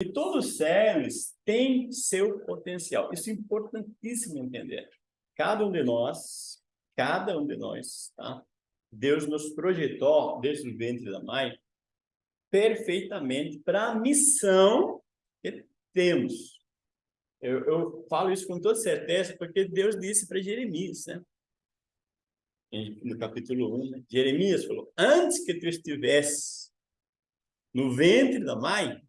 E todos eles têm seu potencial. Isso é importantíssimo entender. Cada um de nós, cada um de nós, tá? Deus nos projetou desde o ventre da mãe perfeitamente para a missão que temos. Eu, eu, falo isso com toda certeza porque Deus disse para Jeremias, né? no capítulo 1, né? Jeremias falou, antes que tu estivesse no ventre da mãe,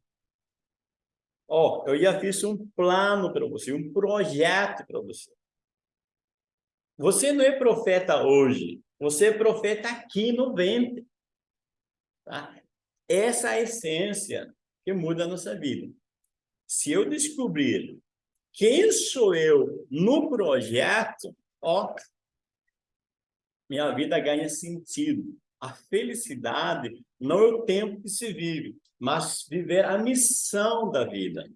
ó, eu já fiz um plano para você, um projeto para você. Você não é profeta hoje, você é profeta aqui no ventre. Tá? Essa é a essência que muda a nossa vida. Se eu descobrir quem sou eu no projeto, ó, minha vida ganha sentido. A felicidade não é o tempo que se vive, mas viver a missão da vida.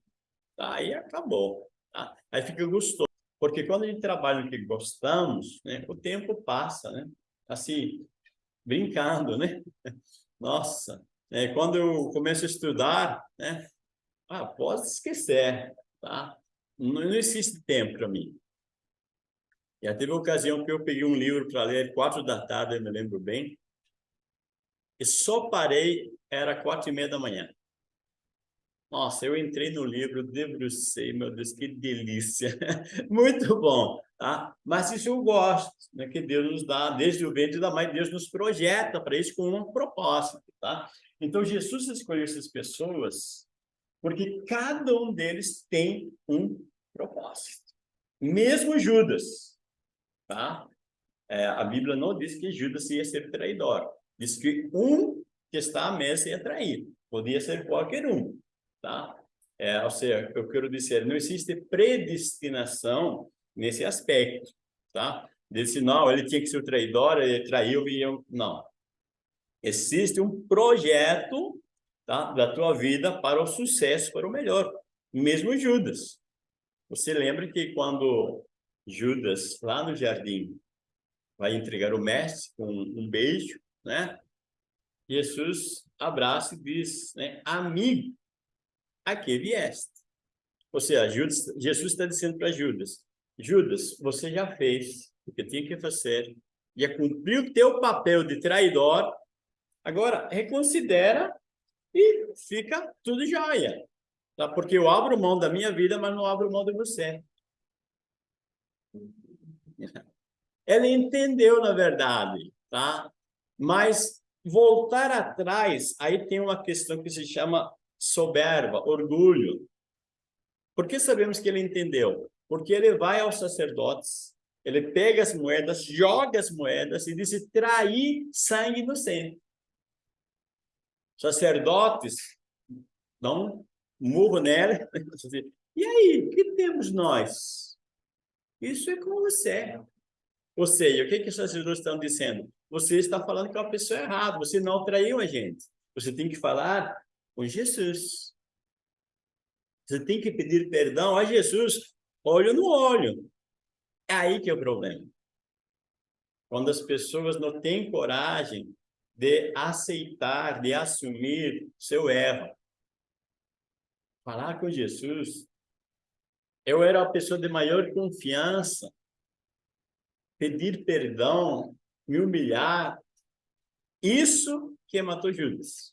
Aí acabou. Tá? Aí fica gostoso. Porque quando a gente trabalha no que gostamos, né, o tempo passa, né? Assim, brincando, né? Nossa, né, quando eu começo a estudar, né? Ah, pode esquecer, tá? Não, não existe tempo para mim. Já teve uma ocasião que eu peguei um livro para ler, quatro da tarde, eu me lembro bem, e só parei, era quatro e meia da manhã. Nossa, eu entrei no livro, debrucei, meu Deus, que delícia. Muito bom, tá? Mas isso eu gosto, né? Que Deus nos dá, desde o ventre da mãe, Deus nos projeta para isso com um propósito, tá? Então, Jesus escolheu essas pessoas porque cada um deles tem um propósito. Mesmo Judas, tá? É, a Bíblia não diz que Judas ia ser traidor. Diz que um que está à mesa ia trair. Podia ser qualquer um, tá? É, ou seja, eu quero dizer, não existe predestinação nesse aspecto, tá? Disse, não, ele tinha que ser o traidor, ele traiu, e eu... não. Existe um projeto tá, da tua vida para o sucesso, para o melhor. Mesmo Judas. Você lembra que quando Judas, lá no jardim, vai entregar o mestre com um beijo, né? Jesus abraça e diz, né? Amigo, aqui vieste. Ou seja, Judas, Jesus está dizendo para Judas, Judas, você já fez o que tinha que fazer, já cumpriu o teu papel de traidor, agora reconsidera e fica tudo jóia. Tá? Porque eu abro mão da minha vida, mas não abro mão de você. Ela entendeu, na verdade, tá? Mas voltar atrás, aí tem uma questão que se chama soberba, orgulho. Por que sabemos que ele entendeu? Porque ele vai aos sacerdotes, ele pega as moedas, joga as moedas e diz, trair sangue inocente. Sacerdotes dão um murro nela. E aí, o que temos nós? Isso é com você. Ou seja, o que, que os sacerdotes estão dizendo? Você está falando com a pessoa errada, você não traiu a gente. Você tem que falar com Jesus. Você tem que pedir perdão a Jesus, olho no olho. É aí que é o problema. Quando as pessoas não têm coragem de aceitar, de assumir seu erro. Falar com Jesus eu era a pessoa de maior confiança. Pedir perdão, me humilhar. Isso que matou Judas.